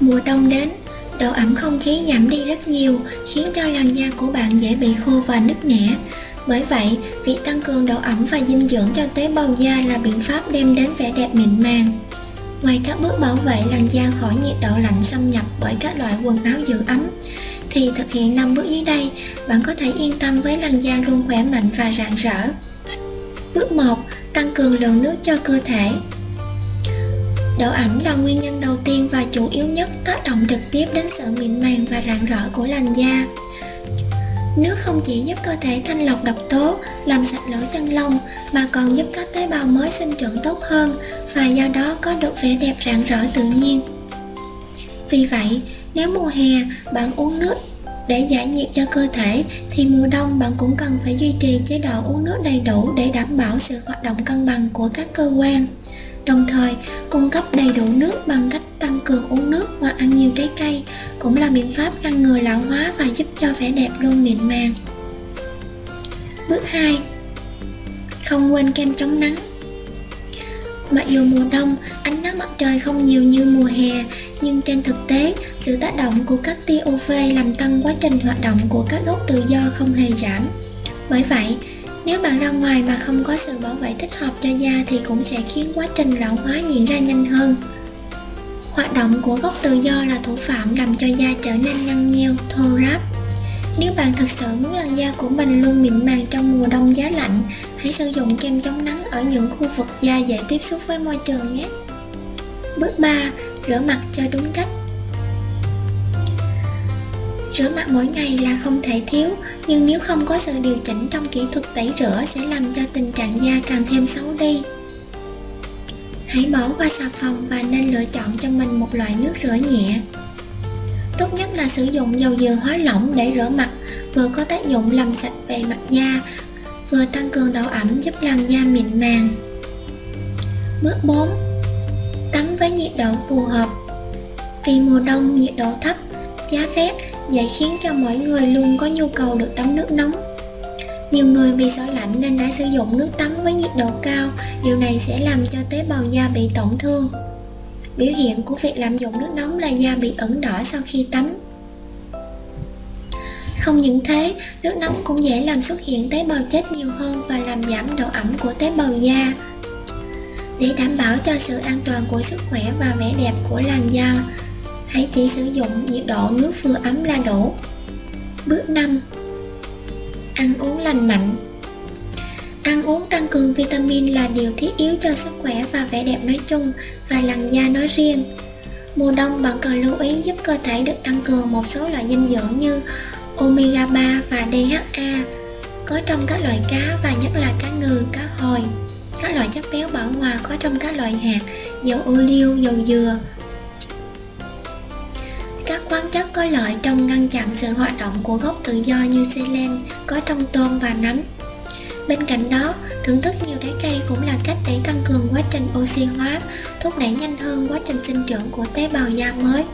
Mùa đông đến, độ ẩm không khí giảm đi rất nhiều, khiến cho làn da của bạn dễ bị khô và nứt nẻ. Bởi vậy, việc tăng cường độ ẩm và dinh dưỡng cho tế bào da là biện pháp đem đến vẻ đẹp mịn màng. Ngoài các bước bảo vệ làn da khỏi nhiệt độ lạnh xâm nhập bởi các loại quần áo giữ ấm, thì thực hiện 5 bước dưới đây, bạn có thể yên tâm với làn da luôn khỏe mạnh và rạng rỡ. Bước 1. Tăng cường lượng nước cho cơ thể Độ ẩm là nguyên nhân đầu tiên nhất tác động trực tiếp đến sự mịn màng và rạng rỡ của làn da. Nước không chỉ giúp cơ thể thanh lọc độc tố, làm sạch lỗ chân lông mà còn giúp các tế bào mới sinh trưởng tốt hơn và do đó có được vẻ đẹp rạng rỡ tự nhiên. Vì vậy, nếu mùa hè bạn uống nước để giải nhiệt cho cơ thể thì mùa đông bạn cũng cần phải duy trì chế độ uống nước đầy đủ để đảm bảo sự hoạt động cân bằng của các cơ quan đồng thời, cung cấp đầy đủ nước bằng cách tăng cường uống nước hoặc ăn nhiều trái cây cũng là biện pháp ngăn ngừa lão hóa và giúp cho vẻ đẹp luôn mịn màng. Bước 2 không quên kem chống nắng. Mặc dù mùa đông, ánh nắng mặt trời không nhiều như mùa hè, nhưng trên thực tế, sự tác động của các tia UV làm tăng quá trình hoạt động của các gốc tự do không hề giảm. Bởi vậy nếu bạn ra ngoài mà không có sự bảo vệ thích hợp cho da thì cũng sẽ khiến quá trình lão hóa diễn ra nhanh hơn. Hoạt động của gốc tự do là thủ phạm làm cho da trở nên nhăn nheo, thô ráp. Nếu bạn thực sự muốn làn da của mình luôn mịn màng trong mùa đông giá lạnh, hãy sử dụng kem chống nắng ở những khu vực da dễ tiếp xúc với môi trường nhé. Bước 3 rửa mặt cho đúng cách. Rửa mặt mỗi ngày là không thể thiếu, nhưng nếu không có sự điều chỉnh trong kỹ thuật tẩy rửa sẽ làm cho tình trạng da càng thêm xấu đi. Hãy bỏ qua xà phòng và nên lựa chọn cho mình một loại nước rửa nhẹ. Tốt nhất là sử dụng dầu dừa hóa lỏng để rửa mặt, vừa có tác dụng làm sạch bề mặt da, vừa tăng cường độ ẩm giúp làn da mịn màng. Bước 4. Tắm với nhiệt độ phù hợp Vì mùa đông nhiệt độ thấp, giá rét dễ khiến cho mỗi người luôn có nhu cầu được tắm nước nóng. Nhiều người bị sợ lạnh nên đã sử dụng nước tắm với nhiệt độ cao. Điều này sẽ làm cho tế bào da bị tổn thương. Biểu hiện của việc lạm dụng nước nóng là da bị ửng đỏ sau khi tắm. Không những thế, nước nóng cũng dễ làm xuất hiện tế bào chết nhiều hơn và làm giảm độ ẩm của tế bào da. Để đảm bảo cho sự an toàn của sức khỏe và vẻ đẹp của làn da, hãy chỉ sử dụng nhiệt độ nước vừa ấm là đủ. Bước 5. Ăn uống lành mạnh Ăn uống tăng cường vitamin là điều thiết yếu cho sức khỏe và vẻ đẹp nói chung và làn da nói riêng. Mùa đông bạn cần lưu ý giúp cơ thể được tăng cường một số loại dinh dưỡng như omega 3 và DHA có trong các loại cá và nhất là cá ngừ, cá hồi. Các loại chất béo bảo hòa có trong các loại hạt, dầu ô liu, dầu dừa, chất có lợi trong ngăn chặn sự hoạt động của gốc tự do như selen có trong tôm và nấm. Bên cạnh đó, thưởng thức nhiều trái cây cũng là cách để tăng cường quá trình oxy hóa, thúc đẩy nhanh hơn quá trình sinh trưởng của tế bào da mới.